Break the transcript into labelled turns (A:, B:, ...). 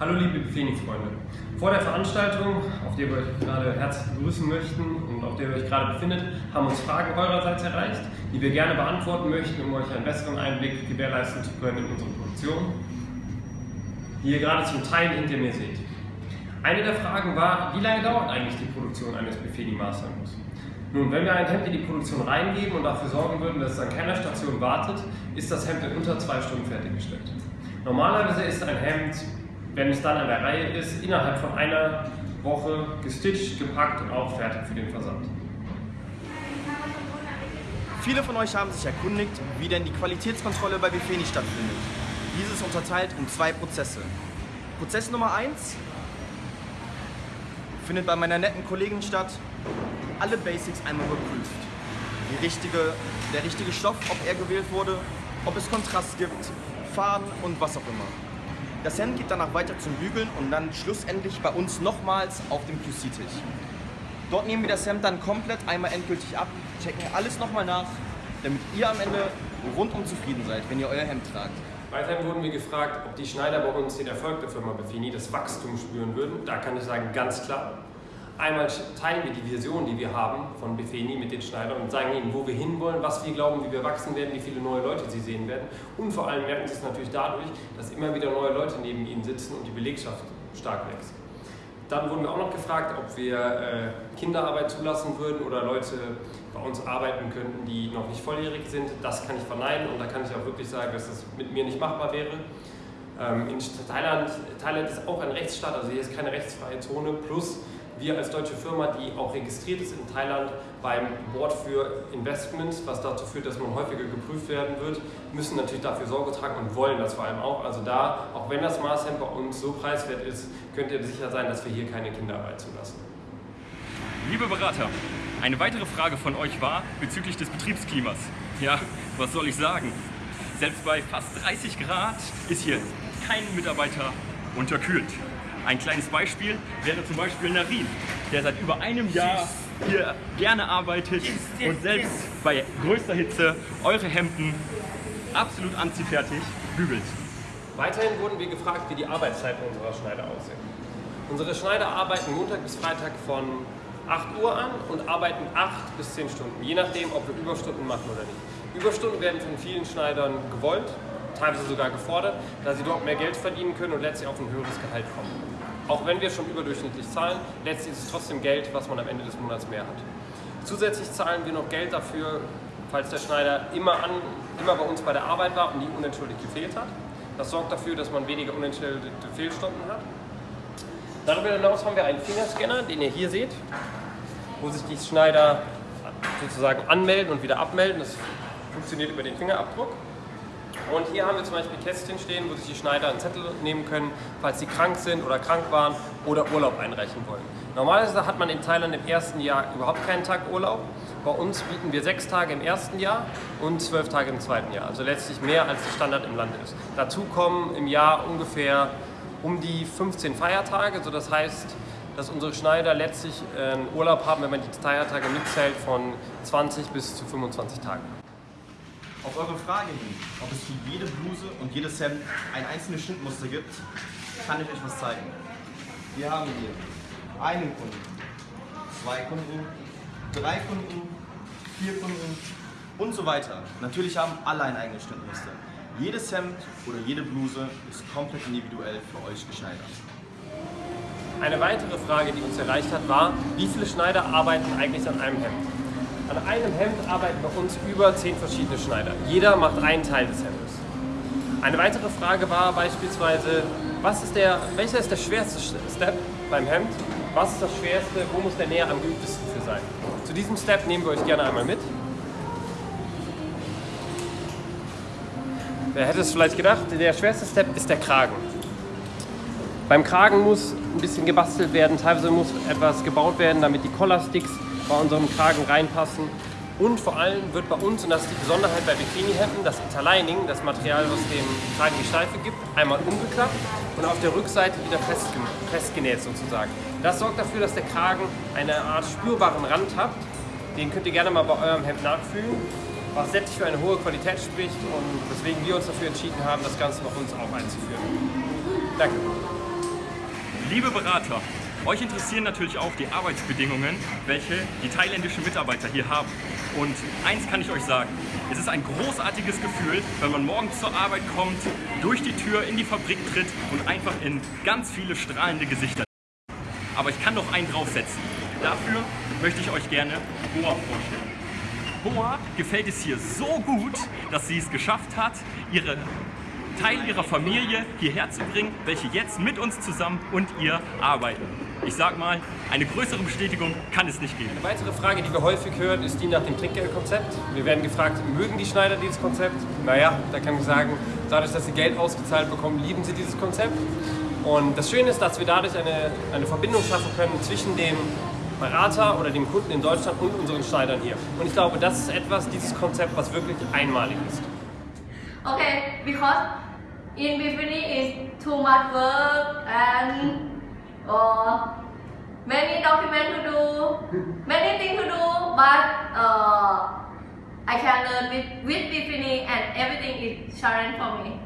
A: Hallo liebe Befeni-Freunde. Vor der Veranstaltung, auf der wir euch gerade herzlich begrüßen möchten und auf der ihr euch gerade befindet, haben uns Fragen eurerseits erreicht, die wir gerne beantworten möchten, um euch einen besseren Einblick gewährleisten zu können in unsere Produktion, die ihr gerade zum Teil hinter mir seht. Eine der Fragen war, wie lange dauert eigentlich die Produktion eines Befeni Masterhemds? Nun, wenn wir ein Hemd in die Produktion reingeben und dafür sorgen würden, dass es an keiner Station wartet, ist das Hemd in unter zwei Stunden fertiggestellt. Normalerweise ist ein Hemd wenn es dann an der Reihe ist, innerhalb von einer Woche gestitcht, gepackt und auch fertig für den Versand.
B: Viele von euch haben sich erkundigt, wie denn die Qualitätskontrolle bei Befeni stattfindet. Dieses unterteilt in zwei Prozesse. Prozess Nummer 1 findet bei meiner netten Kollegin statt, alle Basics einmal überprüft. Die richtige, der richtige Stoff, ob er gewählt wurde, ob es Kontrast gibt, Faden und was auch immer. Das Hemd geht danach weiter zum Bügeln und dann schlussendlich bei uns nochmals auf dem QC-Tisch. Dort nehmen wir das Hemd dann komplett einmal endgültig ab, checken alles nochmal nach, damit ihr am Ende rundum zufrieden seid, wenn ihr euer Hemd tragt.
A: Weiterhin wurden wir gefragt, ob die Schneider bei uns den Erfolg der Firma Befini, das Wachstum spüren würden. Da kann ich sagen, ganz klar. Einmal teilen wir die Vision, die wir haben von Befeni mit den Schneidern und sagen ihnen, wo wir hinwollen, was wir glauben, wie wir wachsen werden, wie viele neue Leute sie sehen werden. Und vor allem merken sie es natürlich dadurch, dass immer wieder neue Leute neben ihnen sitzen und die Belegschaft stark wächst. Dann wurden wir auch noch gefragt, ob wir äh, Kinderarbeit zulassen würden oder Leute bei uns arbeiten könnten, die noch nicht volljährig sind. Das kann ich verneinen und da kann ich auch wirklich sagen, dass das mit mir nicht machbar wäre. Ähm, in Thailand, Thailand ist auch ein Rechtsstaat, also hier ist keine rechtsfreie Zone. Plus wir als deutsche Firma, die auch registriert ist in Thailand beim Board für Investments, was dazu führt, dass man häufiger geprüft werden wird, müssen natürlich dafür Sorge tragen und wollen das vor allem auch. Also da, auch wenn das Maßhemd bei uns so preiswert ist, könnt ihr sicher sein, dass wir hier keine Kinderarbeit zulassen.
C: Liebe Berater, eine weitere Frage von euch war bezüglich des Betriebsklimas. Ja, was soll ich sagen? Selbst bei fast 30 Grad ist hier kein Mitarbeiter unterkühlt. Ein kleines Beispiel wäre zum Beispiel Narin, der seit über einem Jahr hier gerne arbeitet und selbst bei größter Hitze eure Hemden absolut anziehfertig bügelt.
A: Weiterhin wurden wir gefragt, wie die Arbeitszeiten unserer Schneider aussehen. Unsere Schneider arbeiten Montag bis Freitag von 8 Uhr an und arbeiten 8 bis 10 Stunden, je nachdem, ob wir Überstunden machen oder nicht. Überstunden werden von vielen Schneidern gewollt, teilweise sogar gefordert, da sie dort mehr Geld verdienen können und letztlich auf ein höheres Gehalt kommen. Auch wenn wir schon überdurchschnittlich zahlen, letztlich ist es trotzdem Geld, was man am Ende des Monats mehr hat. Zusätzlich zahlen wir noch Geld dafür, falls der Schneider immer, an, immer bei uns bei der Arbeit war und nie unentschuldigt gefehlt hat. Das sorgt dafür, dass man weniger unentschuldigte Fehlstunden hat. Darüber hinaus haben wir einen Fingerscanner, den ihr hier seht, wo sich die Schneider sozusagen anmelden und wieder abmelden. Das funktioniert über den Fingerabdruck. Und hier haben wir zum Beispiel Kästchen stehen, wo sich die Schneider einen Zettel nehmen können, falls sie krank sind oder krank waren oder Urlaub einreichen wollen. Normalerweise hat man in Thailand im ersten Jahr überhaupt keinen Tag Urlaub. Bei uns bieten wir sechs Tage im ersten Jahr und zwölf Tage im zweiten Jahr. Also letztlich mehr als der Standard im Land ist. Dazu kommen im Jahr ungefähr um die 15 Feiertage. So das heißt, dass unsere Schneider letztlich einen Urlaub haben, wenn man die Feiertage mitzählt, von 20 bis zu 25 Tagen.
B: Auf eure Frage hin, ob es für jede Bluse und jedes Hemd ein einzelnes Schnittmuster gibt, kann ich euch was zeigen. Wir haben hier einen Kunden, zwei Kunden, drei Kunden, vier Kunden und so weiter. Natürlich haben alle ein eigenes Schnittmuster. Jedes Hemd oder jede Bluse ist komplett individuell für euch geschneidert.
A: Eine weitere Frage, die uns erreicht hat, war, wie viele Schneider arbeiten eigentlich an einem Hemd? An einem Hemd arbeiten bei uns über zehn verschiedene Schneider. Jeder macht einen Teil des Hemdes. Eine weitere Frage war beispielsweise, was ist der, welcher ist der schwerste Step beim Hemd? Was ist das schwerste? Wo muss der näher am geübtesten für sein? Zu diesem Step nehmen wir euch gerne einmal mit. Wer hätte es vielleicht gedacht, der schwerste Step ist der Kragen. Beim Kragen muss ein bisschen gebastelt werden, teilweise muss etwas gebaut werden, damit die Collarsticks bei unserem Kragen reinpassen. Und vor allem wird bei uns, und das ist die Besonderheit bei Bikini-Hemden, das Interlining, das Material, was dem Kragen die Steife gibt, einmal umgeklappt und auf der Rückseite wieder festgenäht sozusagen. Das sorgt dafür, dass der Kragen eine Art spürbaren Rand hat. Den könnt ihr gerne mal bei eurem Hemd nachfühlen, was letztlich für eine hohe Qualität spricht und weswegen wir uns dafür entschieden haben, das Ganze bei uns auch einzuführen. Danke.
C: Liebe Berater, euch interessieren natürlich auch die Arbeitsbedingungen, welche die thailändischen Mitarbeiter hier haben. Und eins kann ich euch sagen, es ist ein großartiges Gefühl, wenn man morgens zur Arbeit kommt, durch die Tür in die Fabrik tritt und einfach in ganz viele strahlende Gesichter. Aber ich kann noch einen draufsetzen. Dafür möchte ich euch gerne Boa vorstellen. Boa gefällt es hier so gut, dass sie es geschafft hat, ihre Teil ihrer Familie hierher zu bringen, welche jetzt mit uns zusammen und ihr arbeiten. Ich sag mal, eine größere Bestätigung kann es nicht geben.
A: Eine weitere Frage, die wir häufig hören, ist die nach dem Trinkgeldkonzept. Wir werden gefragt, mögen die Schneider dieses Konzept? Naja, da kann ich sagen, dadurch, dass sie Geld ausgezahlt bekommen, lieben sie dieses Konzept. Und das Schöne ist, dass wir dadurch eine, eine Verbindung schaffen können zwischen dem Berater oder dem Kunden in Deutschland und unseren Schneidern hier. Und ich glaube, das ist etwas, dieses Konzept, was wirklich einmalig ist.
D: Okay, because in Bifini is too much work and uh, many documents to do, many things to do, but uh, I can learn with, with Bifini and everything is challenge for me.